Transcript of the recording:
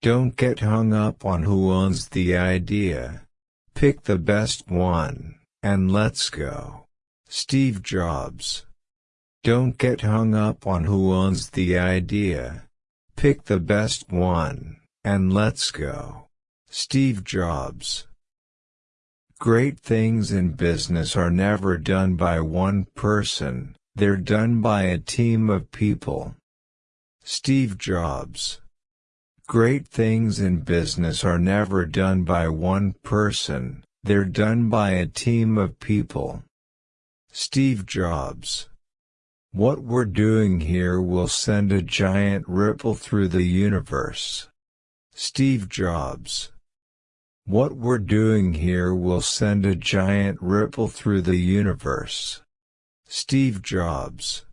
Don't get hung up on who owns the idea. Pick the best one, and let's go. Steve Jobs. Don't get hung up on who owns the idea. Pick the best one, and let's go. Steve Jobs. Great things in business are never done by one person, they're done by a team of people. Steve Jobs. Great things in business are never done by one person, they're done by a team of people. Steve Jobs. What we're doing here will send a giant ripple through the universe. Steve Jobs. What we're doing here will send a giant ripple through the universe. Steve Jobs